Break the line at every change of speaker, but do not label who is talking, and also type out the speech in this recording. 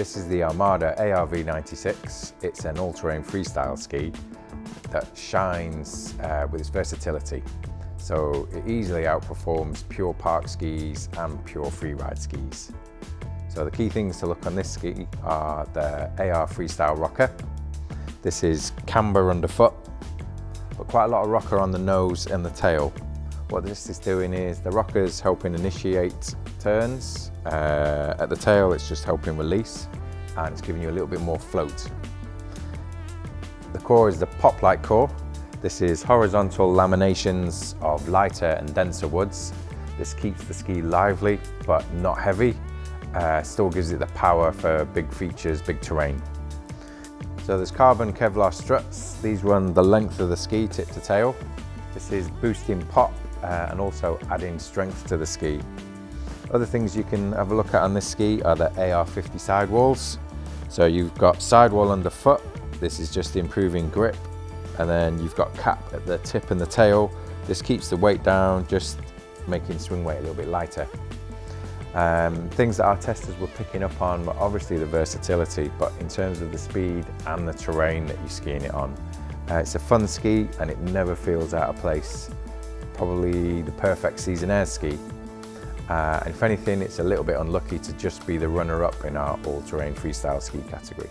This is the Armada ARV96. It's an all-terrain freestyle ski that shines uh, with its versatility. So it easily outperforms pure park skis and pure freeride skis. So the key things to look on this ski are the AR Freestyle Rocker. This is camber underfoot, but quite a lot of rocker on the nose and the tail. What this is doing is the rocker's helping initiate turns. Uh, at the tail, it's just helping release and it's giving you a little bit more float. The core is the Poplite core. This is horizontal laminations of lighter and denser woods. This keeps the ski lively but not heavy. Uh, still gives it the power for big features, big terrain. So there's carbon Kevlar struts. These run the length of the ski tip to tail. This is boosting pop uh, and also adding strength to the ski. Other things you can have a look at on this ski are the AR50 sidewalls. So you've got sidewall underfoot. This is just improving grip. And then you've got cap at the tip and the tail. This keeps the weight down, just making swing weight a little bit lighter. Um, things that our testers were picking up on were obviously the versatility, but in terms of the speed and the terrain that you're skiing it on. Uh, it's a fun ski and it never feels out of place. Probably the perfect seasonaire ski. Uh, and if anything, it's a little bit unlucky to just be the runner-up in our all-terrain freestyle ski category.